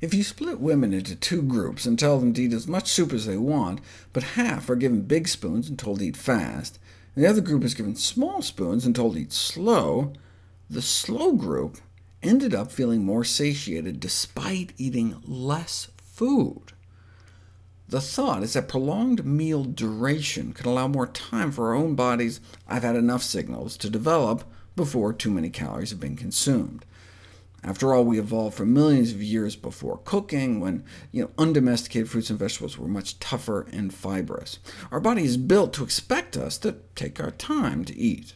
If you split women into two groups and tell them to eat as much soup as they want, but half are given big spoons and told to eat fast, and the other group is given small spoons and told to eat slow, the slow group ended up feeling more satiated despite eating less food. The thought is that prolonged meal duration can allow more time for our own bodies' I've had enough signals to develop before too many calories have been consumed. After all, we evolved for millions of years before cooking, when you know, undomesticated fruits and vegetables were much tougher and fibrous. Our body is built to expect us to take our time to eat.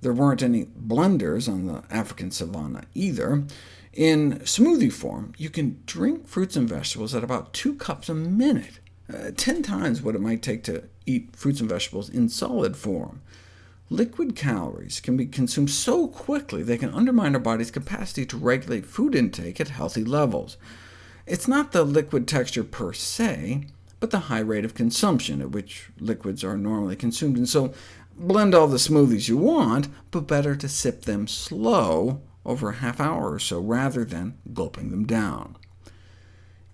There weren't any blenders on the African savanna either. In smoothie form, you can drink fruits and vegetables at about 2 cups a minute, uh, 10 times what it might take to eat fruits and vegetables in solid form. Liquid calories can be consumed so quickly they can undermine our body's capacity to regulate food intake at healthy levels. It's not the liquid texture per se, but the high rate of consumption at which liquids are normally consumed, and so blend all the smoothies you want, but better to sip them slow over a half hour or so, rather than gulping them down.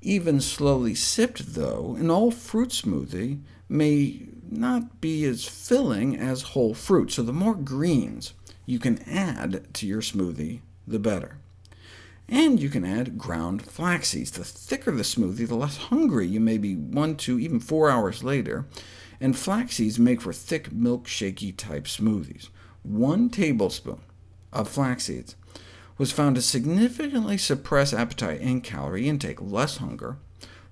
Even slowly sipped, though, an all-fruit smoothie may not be as filling as whole fruit, so the more greens you can add to your smoothie, the better. And you can add ground flax seeds. The thicker the smoothie, the less hungry you may be one to even four hours later, and flax seeds make for thick, milkshakey type smoothies. One tablespoon of flax seeds was found to significantly suppress appetite and calorie intake, less hunger,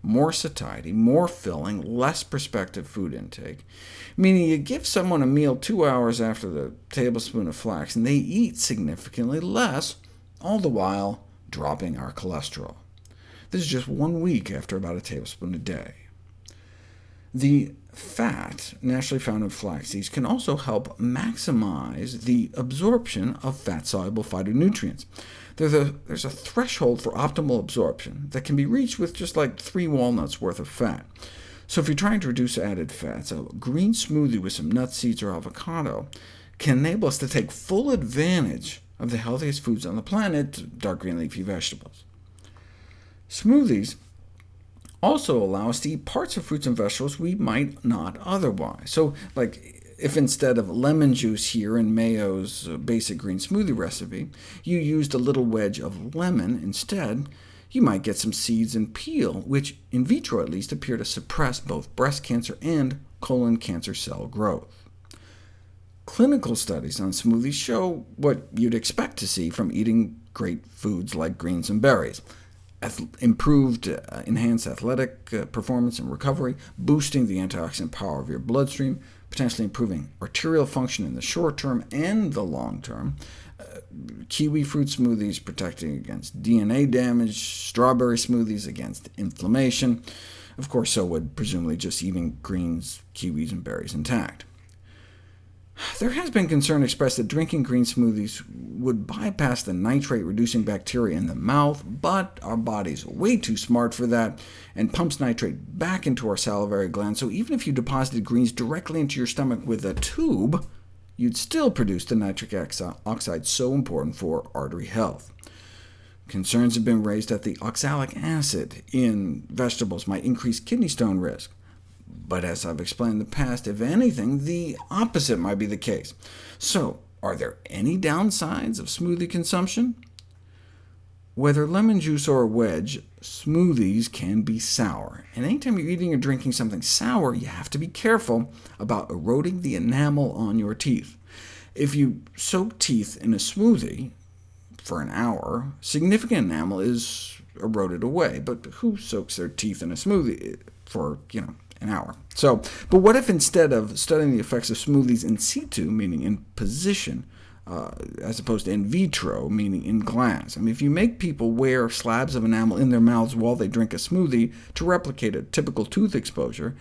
more satiety, more filling, less prospective food intake, meaning you give someone a meal two hours after the tablespoon of flax, and they eat significantly less, all the while dropping our cholesterol. This is just one week after about a tablespoon a day. The fat naturally found in flax seeds can also help maximize the absorption of fat-soluble phytonutrients. There's a, there's a threshold for optimal absorption that can be reached with just like three walnuts worth of fat. So if you're trying to reduce added fats, a green smoothie with some nut seeds or avocado can enable us to take full advantage of the healthiest foods on the planet, dark green leafy vegetables. Smoothies also allow us to eat parts of fruits and vegetables we might not otherwise. So, like if instead of lemon juice here in Mayo's uh, basic green smoothie recipe, you used a little wedge of lemon instead, you might get some seeds and peel, which in vitro at least appear to suppress both breast cancer and colon cancer cell growth. Clinical studies on smoothies show what you'd expect to see from eating great foods like greens and berries improved, uh, enhanced athletic uh, performance and recovery, boosting the antioxidant power of your bloodstream, potentially improving arterial function in the short term and the long term, uh, kiwi fruit smoothies protecting against DNA damage, strawberry smoothies against inflammation. Of course, so would presumably just eating greens, kiwis, and berries intact. There has been concern expressed that drinking green smoothies would bypass the nitrate-reducing bacteria in the mouth, but our body's way too smart for that, and pumps nitrate back into our salivary glands, so even if you deposited greens directly into your stomach with a tube, you'd still produce the nitric oxide so important for artery health. Concerns have been raised that the oxalic acid in vegetables might increase kidney stone risk. But as I've explained in the past, if anything, the opposite might be the case. So, are there any downsides of smoothie consumption? Whether lemon juice or a wedge, smoothies can be sour, and anytime you're eating or drinking something sour, you have to be careful about eroding the enamel on your teeth. If you soak teeth in a smoothie for an hour, significant enamel is eroded away, but who soaks their teeth in a smoothie for you know an hour. So, but what if instead of studying the effects of smoothies in situ, meaning in position, uh, as opposed to in vitro, meaning in glass. I mean, if you make people wear slabs of enamel in their mouths while they drink a smoothie to replicate a typical tooth exposure,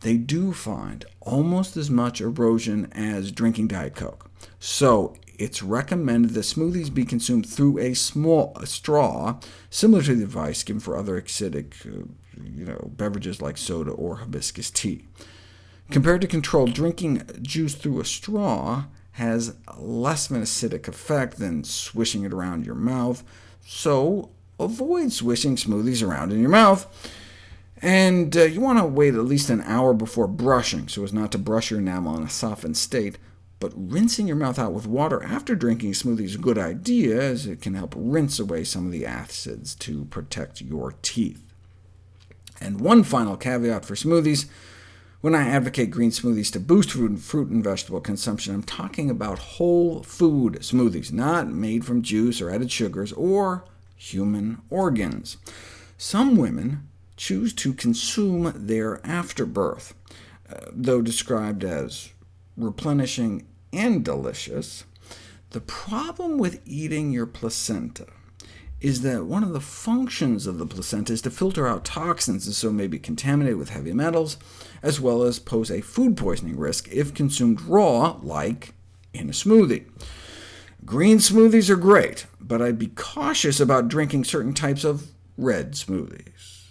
they do find almost as much erosion as drinking Diet Coke. So it's recommended that smoothies be consumed through a small a straw, similar to the advice given for other acidic uh, you know, beverages like soda or hibiscus tea. Compared to control, drinking juice through a straw has less of an acidic effect than swishing it around your mouth, so avoid swishing smoothies around in your mouth. And uh, you want to wait at least an hour before brushing, so as not to brush your enamel in a softened state. But rinsing your mouth out with water after drinking smoothie is a good idea, as it can help rinse away some of the acids to protect your teeth. And one final caveat for smoothies. When I advocate green smoothies to boost fruit and vegetable consumption, I'm talking about whole food smoothies, not made from juice or added sugars, or human organs. Some women choose to consume their afterbirth. Uh, though described as replenishing and delicious, the problem with eating your placenta is that one of the functions of the placenta is to filter out toxins, and so may be contaminated with heavy metals, as well as pose a food poisoning risk if consumed raw, like in a smoothie. Green smoothies are great, but I'd be cautious about drinking certain types of red smoothies.